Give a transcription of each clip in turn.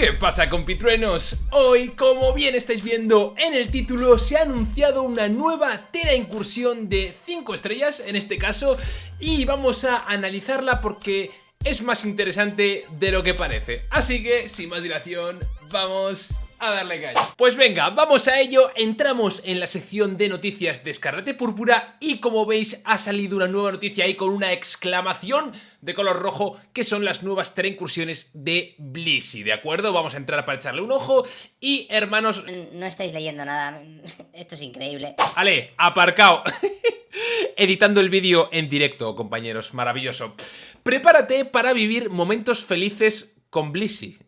¿Qué pasa compitruenos? Hoy, como bien estáis viendo en el título, se ha anunciado una nueva Tera Incursión de 5 estrellas, en este caso, y vamos a analizarla porque es más interesante de lo que parece. Así que, sin más dilación, vamos a darle caña. Pues venga, vamos a ello, entramos en la sección de noticias de Escarlate Púrpura y como veis ha salido una nueva noticia ahí con una exclamación de color rojo que son las nuevas incursiones de Blissey, ¿de acuerdo? Vamos a entrar para echarle un ojo y hermanos... No estáis leyendo nada, esto es increíble. Ale, aparcado. Editando el vídeo en directo, compañeros, maravilloso. Prepárate para vivir momentos felices con Blissey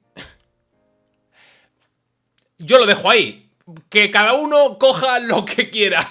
yo lo dejo ahí. Que cada uno coja lo que quiera.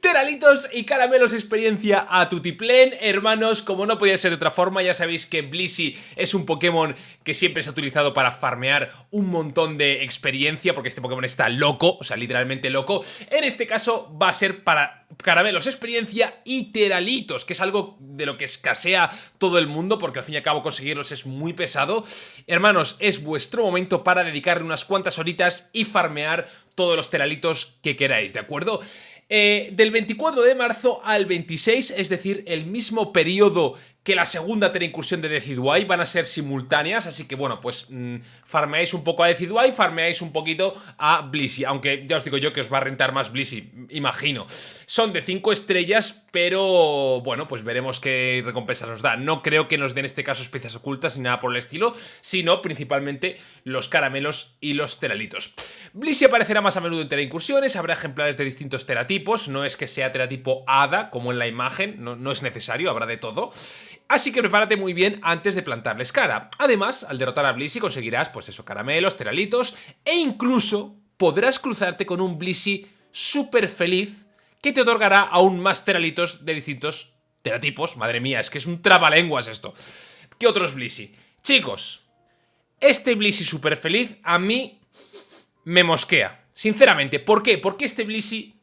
Teralitos y caramelos experiencia a Tutiplen. Hermanos, como no podía ser de otra forma, ya sabéis que Blissey es un Pokémon que siempre se ha utilizado para farmear un montón de experiencia, porque este Pokémon está loco, o sea, literalmente loco. En este caso va a ser para caramelos, experiencia y teralitos, que es algo de lo que escasea todo el mundo, porque al fin y al cabo conseguirlos es muy pesado. Hermanos, es vuestro momento para dedicarle unas cuantas horitas y farmear todos los teralitos que queráis, ¿de acuerdo? Eh, del 24 de marzo al 26, es decir, el mismo periodo que la segunda incursión de Decidueye van a ser simultáneas, así que bueno, pues mmm, farmeáis un poco a Decidueye, farmeáis un poquito a Blissey, aunque ya os digo yo que os va a rentar más Blissey, imagino. Son de 5 estrellas, pero bueno, pues veremos qué recompensas nos da. No creo que nos den en este caso especias ocultas ni nada por el estilo, sino principalmente los caramelos y los teralitos. Blissey aparecerá más a menudo en incursiones, habrá ejemplares de distintos teratipos, no es que sea teratipo hada como en la imagen, no, no es necesario, habrá de todo. Así que prepárate muy bien antes de plantarles cara. Además, al derrotar a Blissey conseguirás, pues eso, caramelos, teralitos e incluso podrás cruzarte con un Blissey súper feliz que te otorgará aún más teralitos de distintos teratipos. Madre mía, es que es un trabalenguas esto. ¿Qué otros Blissey? Chicos, este Blissey súper feliz a mí me mosquea. Sinceramente, ¿por qué? Porque este Blissey,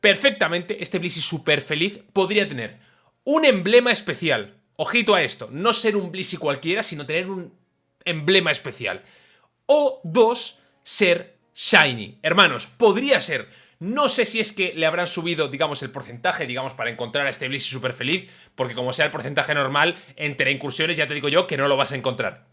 perfectamente, este Blissey súper feliz podría tener un emblema especial Ojito a esto, no ser un Blissey cualquiera, sino tener un emblema especial. O dos, ser Shiny. Hermanos, podría ser. No sé si es que le habrán subido, digamos, el porcentaje, digamos, para encontrar a este Blissey súper feliz, porque como sea el porcentaje normal, entre incursiones ya te digo yo que no lo vas a encontrar.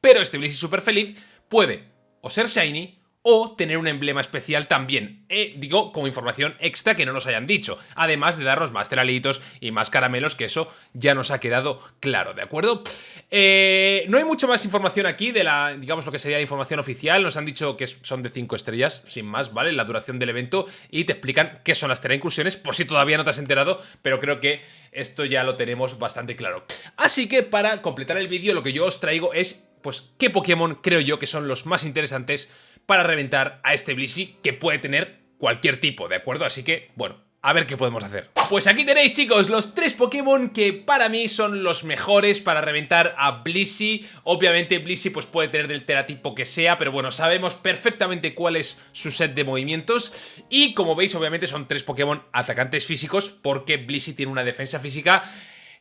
Pero este Blissey súper feliz puede o ser Shiny o tener un emblema especial también. Eh, digo, como información extra que no nos hayan dicho, además de darnos más teralitos y más caramelos, que eso ya nos ha quedado claro, ¿de acuerdo? Eh, no hay mucho más información aquí de la, digamos, lo que sería la información oficial, nos han dicho que son de 5 estrellas, sin más, ¿vale? La duración del evento y te explican qué son las Tera Incursiones, por si todavía no te has enterado, pero creo que esto ya lo tenemos bastante claro. Así que para completar el vídeo lo que yo os traigo es, pues, qué Pokémon creo yo que son los más interesantes para reventar a este Blissey que puede tener cualquier tipo, ¿de acuerdo? Así que, bueno, a ver qué podemos hacer. Pues aquí tenéis, chicos, los tres Pokémon que para mí son los mejores para reventar a Blissey. Obviamente Blissey pues puede tener del teratipo que sea, pero bueno, sabemos perfectamente cuál es su set de movimientos. Y como veis, obviamente son tres Pokémon atacantes físicos porque Blissey tiene una defensa física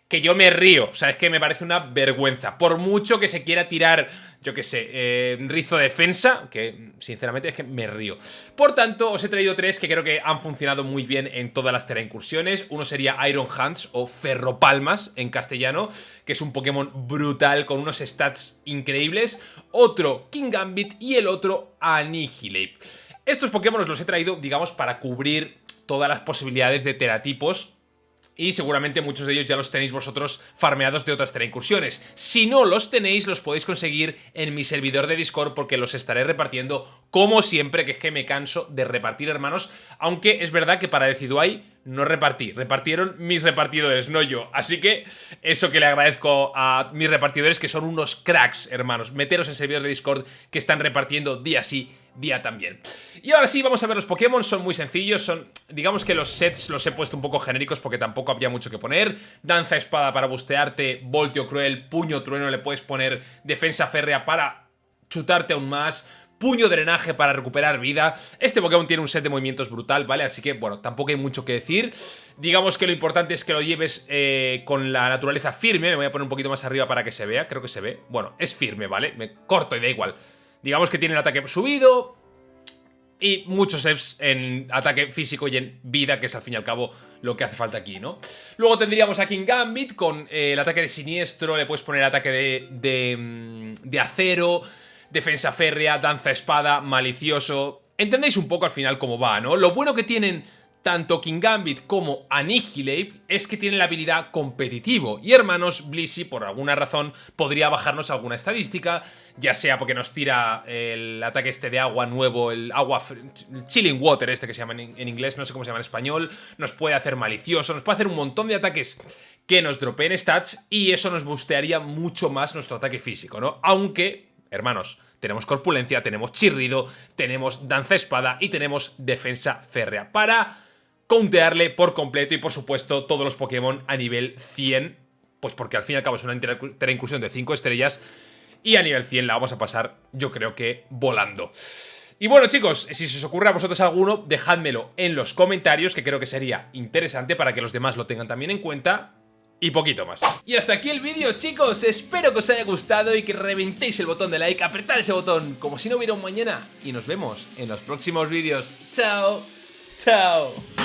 que yo me río, o sea, es que me parece una vergüenza. Por mucho que se quiera tirar, yo qué sé, eh, rizo defensa, que sinceramente es que me río. Por tanto, os he traído tres que creo que han funcionado muy bien en todas las Incursiones. Uno sería Iron Hands o Ferropalmas en castellano, que es un Pokémon brutal con unos stats increíbles. Otro King Gambit y el otro Annihilate. Estos Pokémon os los he traído, digamos, para cubrir todas las posibilidades de teratipos y seguramente muchos de ellos ya los tenéis vosotros farmeados de otras incursiones. Si no los tenéis, los podéis conseguir en mi servidor de Discord porque los estaré repartiendo como siempre, que es que me canso de repartir, hermanos. Aunque es verdad que para Decidueye no repartí, repartieron mis repartidores, no yo. Así que eso que le agradezco a mis repartidores, que son unos cracks, hermanos. Meteros en servidor de Discord que están repartiendo día sí día también. Y ahora sí, vamos a ver los Pokémon, son muy sencillos, son, digamos que los sets los he puesto un poco genéricos porque tampoco había mucho que poner. Danza espada para bustearte, Voltio cruel, puño trueno le puedes poner, defensa férrea para chutarte aún más, puño drenaje para recuperar vida. Este Pokémon tiene un set de movimientos brutal, ¿vale? Así que, bueno, tampoco hay mucho que decir. Digamos que lo importante es que lo lleves eh, con la naturaleza firme. Me voy a poner un poquito más arriba para que se vea, creo que se ve. Bueno, es firme, ¿vale? Me corto y da igual. Digamos que tiene el ataque subido, y muchos EPs en ataque físico y en vida, que es al fin y al cabo lo que hace falta aquí, ¿no? Luego tendríamos a King Gambit con eh, el ataque de siniestro, le puedes poner ataque de, de, mm, de acero, defensa férrea, danza espada, malicioso... Entendéis un poco al final cómo va, ¿no? Lo bueno que tienen tanto King Gambit como Annihilate es que tiene la habilidad competitivo y hermanos Blissey por alguna razón podría bajarnos alguna estadística ya sea porque nos tira el ataque este de agua nuevo, el agua Chilling Water este que se llama en, inglés, no sé cómo se llama en español, nos puede hacer malicioso, nos puede hacer un montón de ataques que nos dropeen stats y eso nos bustearía mucho más nuestro ataque físico, ¿no? Aunque, hermanos, tenemos corpulencia, tenemos chirrido, tenemos danza espada y tenemos defensa férrea para countearle por completo y por supuesto todos los Pokémon a nivel 100, pues porque al fin y al cabo es una incursión de 5 estrellas y a nivel 100 la vamos a pasar yo creo que volando. Y bueno chicos, si se os ocurre a vosotros alguno, dejádmelo en los comentarios que creo que sería interesante para que los demás lo tengan también en cuenta y poquito más. Y hasta aquí el vídeo, chicos. Espero que os haya gustado y que reventéis el botón de like, apretad ese botón como si no hubiera un mañana. Y nos vemos en los próximos vídeos. ¡Chao! ¡Chao!